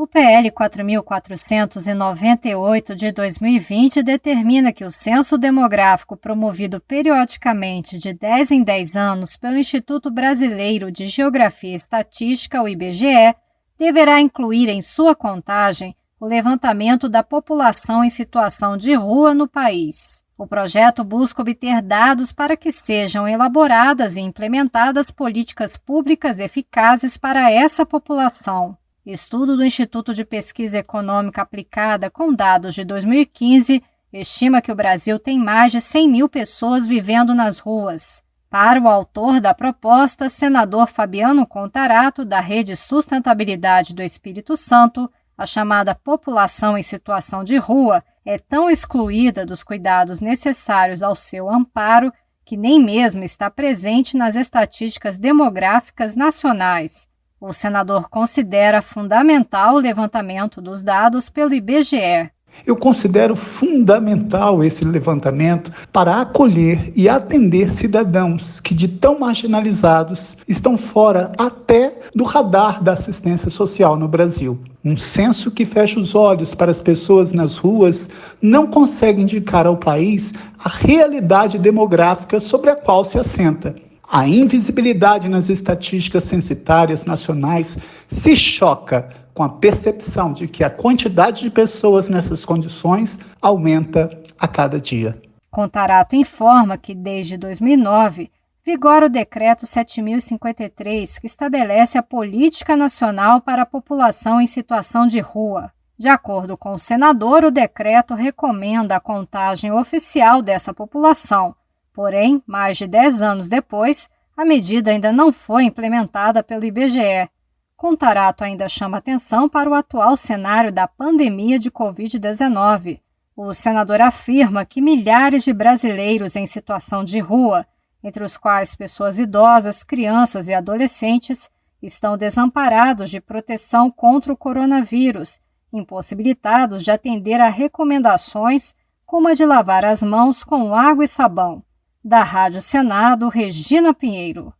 O PL 4498 de 2020 determina que o censo demográfico promovido periodicamente de 10 em 10 anos pelo Instituto Brasileiro de Geografia e Estatística, o IBGE, deverá incluir em sua contagem o levantamento da população em situação de rua no país. O projeto busca obter dados para que sejam elaboradas e implementadas políticas públicas eficazes para essa população. Estudo do Instituto de Pesquisa Econômica Aplicada com dados de 2015 estima que o Brasil tem mais de 100 mil pessoas vivendo nas ruas. Para o autor da proposta, senador Fabiano Contarato, da Rede Sustentabilidade do Espírito Santo, a chamada população em situação de rua é tão excluída dos cuidados necessários ao seu amparo que nem mesmo está presente nas estatísticas demográficas nacionais. O senador considera fundamental o levantamento dos dados pelo IBGE. Eu considero fundamental esse levantamento para acolher e atender cidadãos que, de tão marginalizados, estão fora até do radar da assistência social no Brasil. Um censo que fecha os olhos para as pessoas nas ruas não consegue indicar ao país a realidade demográfica sobre a qual se assenta. A invisibilidade nas estatísticas censitárias nacionais se choca com a percepção de que a quantidade de pessoas nessas condições aumenta a cada dia. Contarato informa que, desde 2009, vigora o Decreto 7053, que estabelece a Política Nacional para a População em Situação de Rua. De acordo com o senador, o decreto recomenda a contagem oficial dessa população, Porém, mais de 10 anos depois, a medida ainda não foi implementada pelo IBGE. Contarato ainda chama atenção para o atual cenário da pandemia de Covid-19. O senador afirma que milhares de brasileiros em situação de rua, entre os quais pessoas idosas, crianças e adolescentes, estão desamparados de proteção contra o coronavírus, impossibilitados de atender a recomendações como a de lavar as mãos com água e sabão. Da Rádio Senado, Regina Pinheiro.